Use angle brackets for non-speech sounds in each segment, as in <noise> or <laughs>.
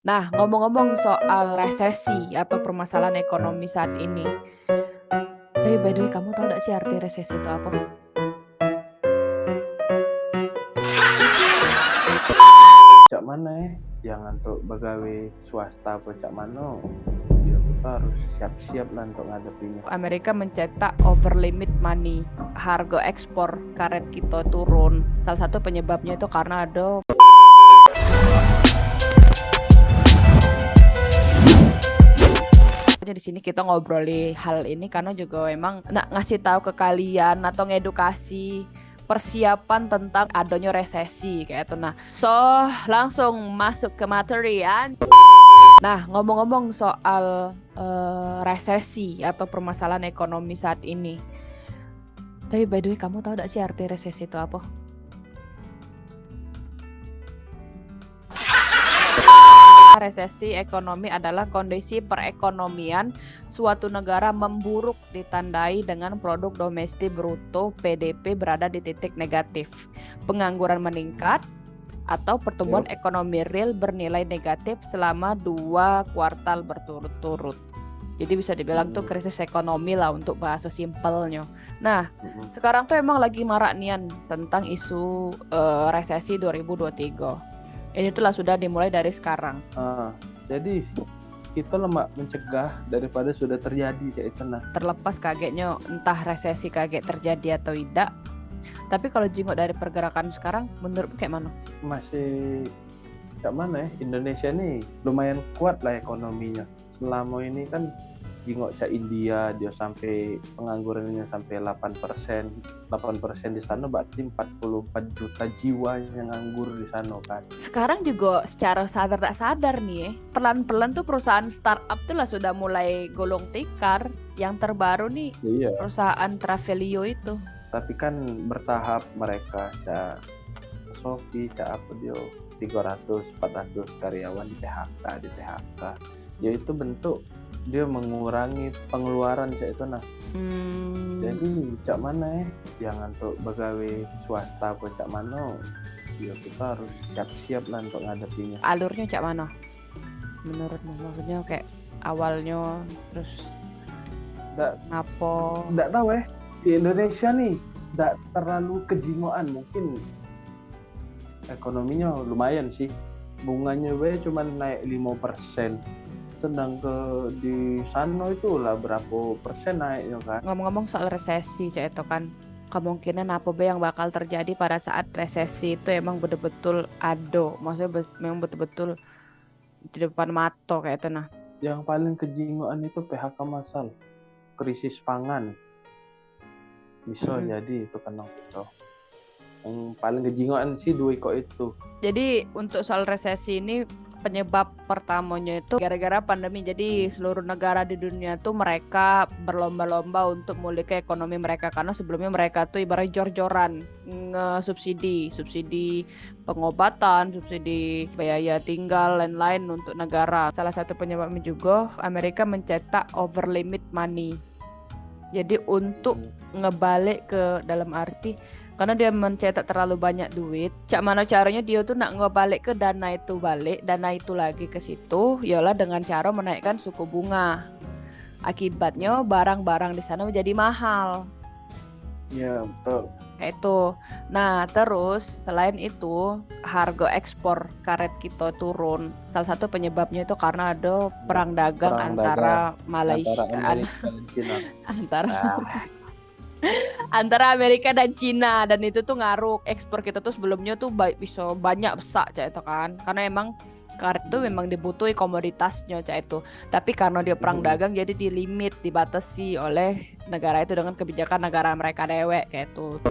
Nah, ngomong-ngomong soal resesi atau permasalahan ekonomi saat ini. Tapi by the way, kamu tahu nggak sih arti resesi itu apa? Cak mana eh, jangan untuk begawe swasta apa cak mana, ya kita harus siap-siap lah untuk ngadepinya. Amerika mencetak over limit money, harga ekspor karet kita turun. Salah satu penyebabnya itu karena ada di sini kita ngobroli hal ini karena juga memang nak ngasih tahu ke kalian atau ngedukasi persiapan tentang adanya resesi kayak itu. Nah, so langsung masuk ke materi ya. Nah, ngomong-ngomong soal uh, resesi atau permasalahan ekonomi saat ini. Tapi by the way, kamu tahu gak sih arti resesi itu apa? Resesi ekonomi adalah kondisi perekonomian suatu negara memburuk ditandai dengan produk domestik bruto PDB berada di titik negatif, pengangguran meningkat, atau pertumbuhan yep. ekonomi real bernilai negatif selama dua kuartal berturut-turut. Jadi bisa dibilang tuh hmm. krisis ekonomi lah untuk bahasa simpelnya. Nah, hmm. sekarang tuh emang lagi marak nian tentang isu uh, resesi 2023 ini itulah sudah dimulai dari sekarang. Uh, jadi kita lemak mencegah daripada sudah terjadi kayak itu nah. Terlepas kagetnya entah resesi kaget terjadi atau tidak. Tapi kalau jenguk dari pergerakan sekarang, menurut kayak mana? Masih kayak mana ya? Indonesia nih lumayan kuat lah ekonominya. Selama ini kan jingok cak India dia sampai penganggurannya sampai 8 persen. 8 persen di sana berarti 44 juta jiwa yang nganggur di sana kan? Sekarang juga secara sadar tak sadar nih ya pelan-pelan tuh perusahaan startup tuh lah sudah mulai golong tikar. Yang terbaru nih iya. perusahaan Travelio itu. Tapi kan bertahap mereka cak Sofi cak apa dia 300 400 karyawan di PHK di PHK ya itu bentuk dia mengurangi pengeluaran cak itu nah hmm. jadi cak mana eh? ya jangan untuk pegawai swasta pun cak mana ya kita harus siap-siap lah untuk ngadepinya alurnya cak mana menurutmu maksudnya kayak awalnya terus nggak ngapo? nggak tahu eh. Di Indonesia nih nggak terlalu kejimoan mungkin. Ekonominya lumayan sih. Bunganya we cuma naik 5% tendang ke di sana itu lah berapa persen naiknya kan? Ngomong-ngomong soal resesi cah itu kan kemungkinan apa be yang bakal terjadi pada saat resesi itu emang betul-betul ado. Maksudnya memang betul-betul di depan mata kayak itu nah. Yang paling kejingoan itu PHK masal. Krisis pangan. Bisa hmm. jadi itu kena itu yang paling kejingoan sih dua kok itu. Jadi untuk soal resesi ini penyebab pertamanya itu gara-gara pandemi. Jadi seluruh negara di dunia tuh mereka berlomba-lomba untuk memulihkan ekonomi mereka karena sebelumnya mereka tuh ibarat jor-joran nge-subsidi, subsidi pengobatan, subsidi biaya tinggal lain-lain untuk negara. Salah satu penyebabnya juga Amerika mencetak over limit money. Jadi untuk hmm. ngebalik ke dalam arti karena dia mencetak terlalu banyak duit. Cak mana caranya dia tuh nak ngebalik ke dana itu balik dana itu lagi ke situ yalah dengan cara menaikkan suku bunga. Akibatnya barang-barang di sana menjadi mahal. Ya betul. Itu. Nah terus selain itu harga ekspor karet kita turun. Salah satu penyebabnya itu karena ada perang dagang perang antara dagang Malaysia antara, <laughs> antara nah antara Amerika dan Cina dan itu tuh ngaruh ekspor kita tuh sebelumnya tuh bisa banyak besar cak itu kan. Karena emang karet itu memang dibutuhi komoditasnya cak itu. Tapi karena dia perang dagang jadi dilimit dibatasi oleh negara itu dengan kebijakan negara mereka dewek kayak itu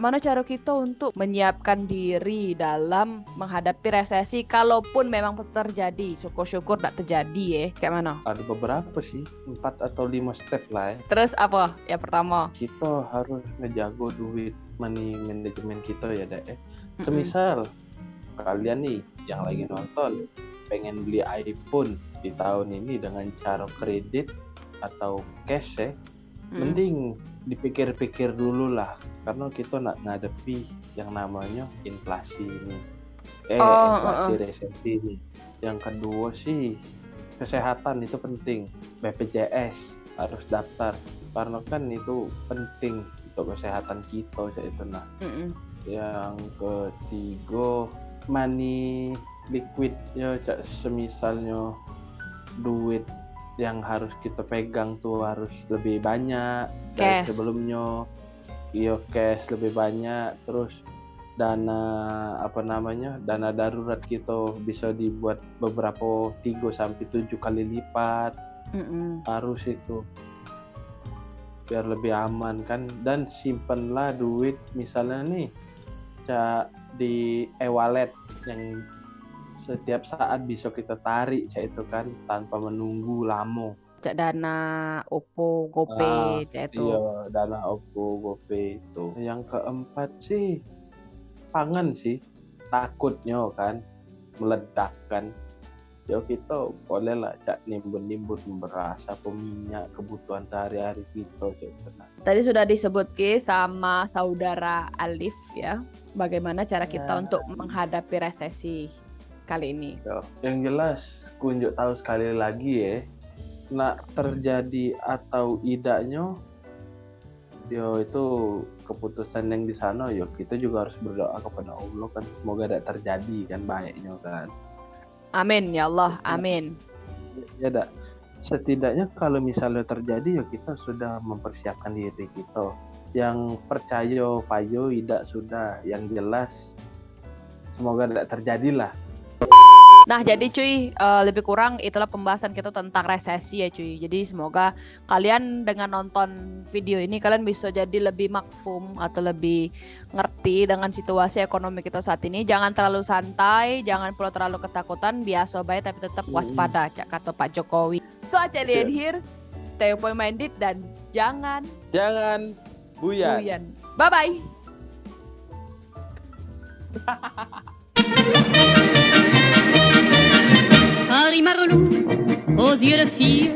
mana cara kita untuk menyiapkan diri dalam menghadapi resesi kalaupun memang terjadi? Syukur-syukur tidak terjadi ya. Kayak mana? Ada beberapa sih empat atau lima step lah ya. Terus apa? Ya pertama? Kita harus ngejago duit money management kita ya deh eh. semisal mm -mm. kalian nih yang lagi nonton pengen beli iPhone di tahun ini dengan cara kredit atau cash ya hmm. mending dipikir-pikir dulu lah karena kita nak ngadepi yang namanya inflasi ini eh oh, inflasi uh, uh. resesi ini yang kedua sih kesehatan itu penting BPJS harus daftar karena kan itu penting untuk kesehatan kita saya itu nah Mm -mm. yang ketiga money liquid ya cak semisalnya duit yang harus kita pegang tuh harus lebih banyak dari Cash. sebelumnya. Iya cash lebih banyak. Terus dana apa namanya dana darurat kita bisa dibuat beberapa 3 sampai 7 kali lipat. Mm -mm. harus itu. Biar lebih aman kan. Dan simpenlah duit misalnya nih cak di e-wallet yang setiap saat bisa kita tarik cak itu kan tanpa menunggu lama Cak dana Oppo, GoPay, cak itu. iya dana Oppo GoPay itu yang keempat sih pangan sih takutnya kan meledak kan ya kita boleh lah cak nimbun-nimbun beras apa minyak kebutuhan sehari-hari kita cak itu nah. Tadi sudah disebut Ki sama saudara Alif ya, bagaimana cara kita Ya. untuk menghadapi resesi kali ini. Ya, yang jelas kunjuk tahu sekali lagi ya nak terjadi atau idaknya yo itu keputusan yang di sana yo kita juga harus berdoa kepada Allah kan semoga tidak terjadi kan baiknya kan. Amin ya Allah, amin. ya dak. Setidaknya kalau misalnya terjadi ya kita sudah mempersiapkan diri kita. Yang percaya payo tidak sudah. Yang jelas semoga tidak terjadilah Nah, jadi cuy, eh, lebih kurang itulah pembahasan kita tentang resesi ya cuy. Jadi semoga kalian dengan nonton video ini kalian bisa jadi lebih makfum atau lebih ngerti dengan situasi ekonomi kita saat ini. Jangan terlalu santai, jangan pula terlalu ketakutan, biasa baik tapi tetap waspada, cak kata Pak Jokowi. So, Acelian here, stay open minded dan jangan jangan buyar buyan. Bye bye. <laughs> Harry Marlou, aux yeux de fille,